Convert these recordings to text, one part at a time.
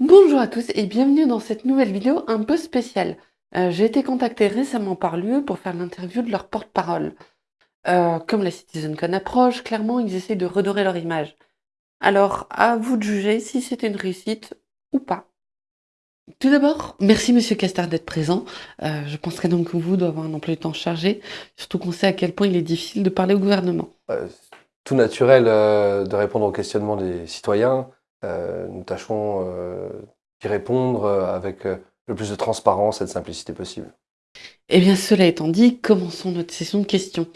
Bonjour à tous et bienvenue dans cette nouvelle vidéo un peu spéciale. Euh, j'ai été contactée récemment par l'UE pour faire l'interview de leur porte-parole. Euh, comme la CitizenCon approche, clairement ils essayent de redorer leur image. Alors, à vous de juger si c'est une réussite ou pas. Tout d'abord, merci Monsieur Castard d'être présent. Euh, je penserais donc que vous doit avoir un emploi du temps chargé, surtout qu'on sait à quel point il est difficile de parler au gouvernement. tout naturel de répondre aux questionnements des citoyens. Nous tâchons d'y répondre avec le plus de transparence et de simplicité possible. Eh bien, cela étant dit, commençons notre session de questions.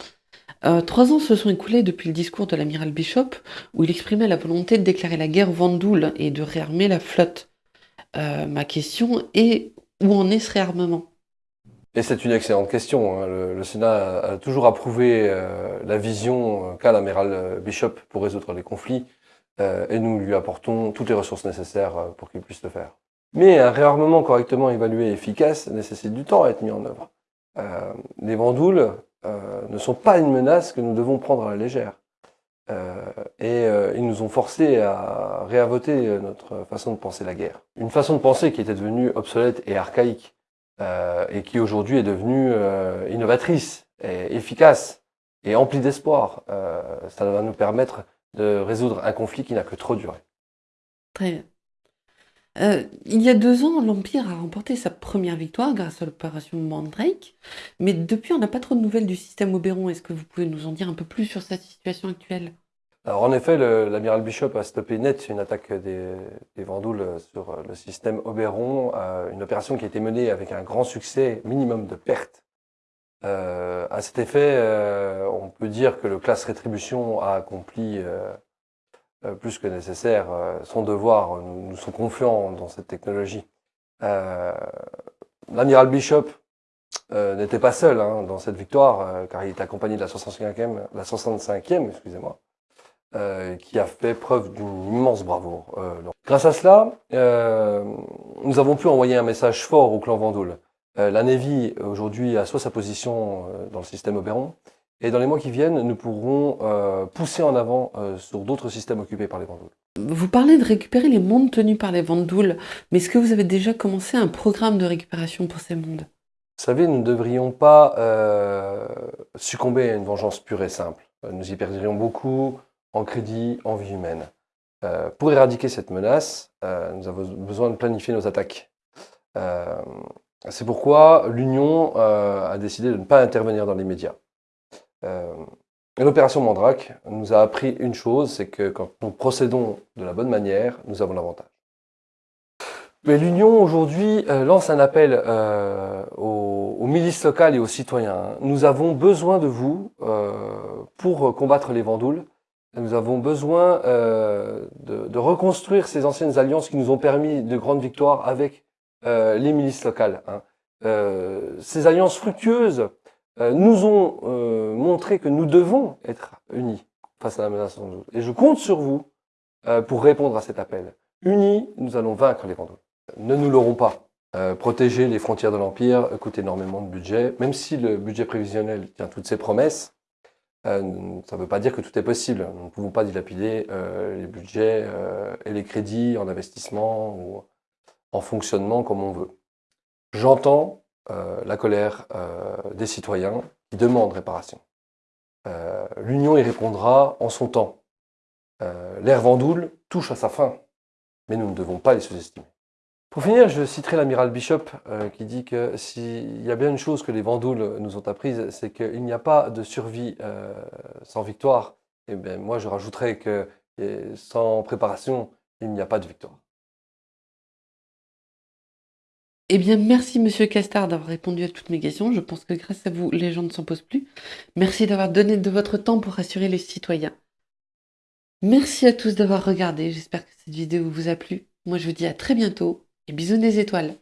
Euh, trois ans se sont écoulés depuis le discours de l'amiral Bishop, où il exprimait la volonté de déclarer la guerre Vendoul et de réarmer la flotte. Euh, ma question est, où en est ce réarmement? Et c'est une excellente question. Hein. Le, Sénat a, toujours approuvé euh, la vision qu'a l'amiral Bishop pour résoudre les conflits, et nous lui apportons toutes les ressources nécessaires pour qu'il puisse le faire. Mais un réarmement correctement évalué et efficace nécessite du temps à être mis en œuvre. Euh, les vandoules euh, ne sont pas une menace que nous devons prendre à la légère. Euh, et euh, ils nous ont forcés à réinvoter notre façon de penser la guerre. Une façon de penser qui était devenue obsolète et archaïque, euh, et qui aujourd'hui est devenue innovatrice, et efficace, et emplie d'espoir. ça va nous permettre de résoudre un conflit qui n'a que trop duré. Très bien. Euh, il y a deux ans, l'Empire a remporté sa première victoire grâce à l'opération Mandrake, mais depuis on n'a pas trop de nouvelles du système Oberon. Est-ce que vous pouvez nous en dire un peu plus sur cette situation actuelle? Alors en effet, l'amiral Bishop a stoppé net une attaque des, des Vandoules sur le système Oberon, euh, une opération qui a été menée avec un grand succès, minimum de pertes. Euh, à cet effet, euh, on dire que le classe rétribution a accompli euh, plus que nécessaire euh, son devoir. Nous, sommes confiants dans cette technologie. Euh, l'amiral Bishop n'était pas seul hein, dans cette victoire, car il est accompagné de la 65e, la 65e excusez-moi, qui a fait preuve d'une immense bravoure. Grâce à cela, nous avons pu envoyer un message fort au clan Vendoul. la Navy, aujourd'hui, assoit sa position dans le système Oberon, et dans les mois qui viennent, nous pourrons euh, pousser en avant euh, sur d'autres systèmes occupés par les Vandouls. Vous parlez de récupérer les mondes tenus par les Vandouls, mais est-ce que vous avez déjà commencé un programme de récupération pour ces mondes? Vous savez, nous ne devrions pas euh, succomber à une vengeance pure et simple. Nous y perdrions beaucoup en crédit, en vie humaine. pour éradiquer cette menace, nous avons besoin de planifier nos attaques. C'est pourquoi l'Union a décidé de ne pas intervenir dans les médias. Euh, l'opération Mandrake nous a appris une chose, c'est que quand nous procédons de la bonne manière, nous avons l'avantage. Mais l'Union aujourd'hui euh, lance un appel euh, aux, milices locales et aux citoyens. Nous avons besoin de vous pour combattre les Vandoules. Nous avons besoin de, reconstruire ces anciennes alliances qui nous ont permis de grandes victoires avec les milices locales. Hein. ces alliances fructueuses nous ont euh, montré que nous devons être unis face à la menace Vandouls. Et je compte sur vous euh, pour répondre à cet appel. Unis, nous allons vaincre les Vandouls. Ne nous l'aurons pas. protéger les frontières de l'Empire coûte énormément de budget. Même si le budget prévisionnel tient toutes ses promesses, ça ne veut pas dire que tout est possible. Nous ne pouvons pas dilapider les budgets et les crédits en investissement ou en fonctionnement comme on veut. J'entends euh, la colère euh, des citoyens qui demandent réparation. Euh, L'Union y répondra en son temps. L'ère Vendoule touche à sa fin, mais nous ne devons pas les sous-estimer. Pour finir, je citerai l'amiral Bishop qui dit que s'il y a bien une chose que les Vandoules nous ont apprise, c'est qu'il n'y a pas de survie sans victoire. Et bien moi, je rajouterais que sans préparation, il n'y a pas de victoire. Eh bien, merci Monsieur Castard d'avoir répondu à toutes mes questions. Je pense que grâce à vous, les gens ne s'en posent plus. Merci d'avoir donné de votre temps pour rassurer les citoyens. Merci à tous d'avoir regardé. J'espère que cette vidéo vous a plu. Moi, je vous dis à très bientôt et bisous des étoiles.